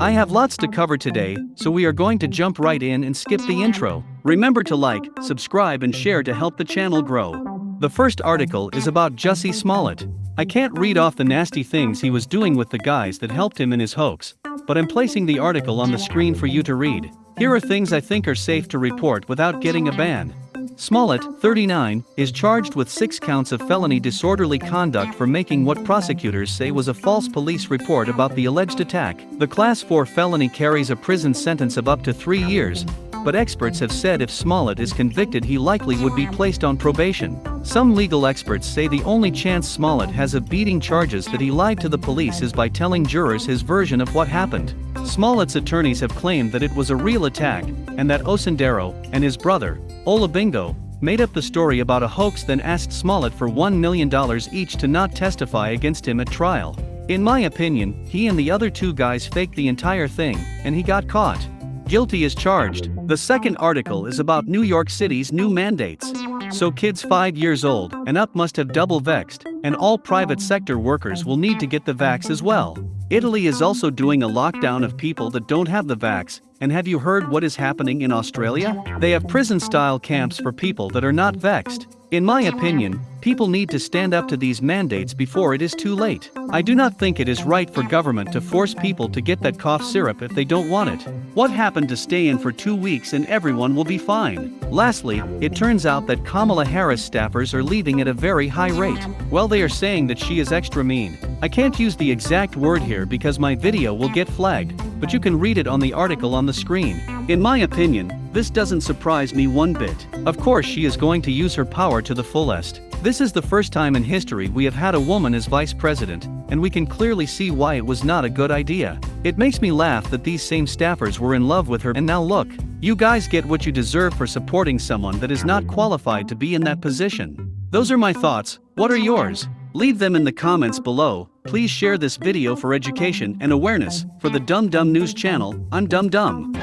I have lots to cover today, so we are going to jump right in and skip the intro. Remember to like, subscribe and share to help the channel grow. The first article is about Jussie Smollett. I can't read off the nasty things he was doing with the guys that helped him in his hoax, but I'm placing the article on the screen for you to read. Here are things I think are safe to report without getting a ban. Smollett, 39, is charged with six counts of felony disorderly conduct for making what prosecutors say was a false police report about the alleged attack. The Class 4 felony carries a prison sentence of up to three years, but experts have said if Smollett is convicted he likely would be placed on probation. Some legal experts say the only chance Smollett has of beating charges that he lied to the police is by telling jurors his version of what happened. Smollett's attorneys have claimed that it was a real attack, and that Osundairo and his brother, Olabinjo, made up the story about a hoax then asked Smollett for $1 million each to not testify against him at trial. In my opinion, he and the other two guys faked the entire thing, and he got caught. Guilty is charged. The second article is about New York City's new mandates. So kids 5 years old and up must have double vexed, and all private sector workers will need to get the vax as well. Italy is also doing a lockdown of people that don't have the vax, and have you heard what is happening in Australia? They have prison-style camps for people that are not vexed. In my opinion, people need to stand up to these mandates before it is too late. I do not think it is right for government to force people to get that cough syrup if they don't want it. What happened to stay in for two weeks and everyone will be fine? Lastly, it turns out that Kamala Harris staffers are leaving at a very high rate. Well they are saying that she is extra mean. I can't use the exact word here because my video will get flagged, but you can read it on the article on the screen. In my opinion, this doesn't surprise me one bit. Of course she is going to use her power to the fullest. This is the first time in history we have had a woman as vice president, and we can clearly see why it was not a good idea. It makes me laugh that these same staffers were in love with her and now look, you guys get what you deserve for supporting someone that is not qualified to be in that position. Those are my thoughts, what are yours? Leave them in the comments below, please share this video for education and awareness, for the Dumb Dumb News channel, I'm Dumb Dumb.